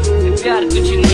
प्यार कुछ नहीं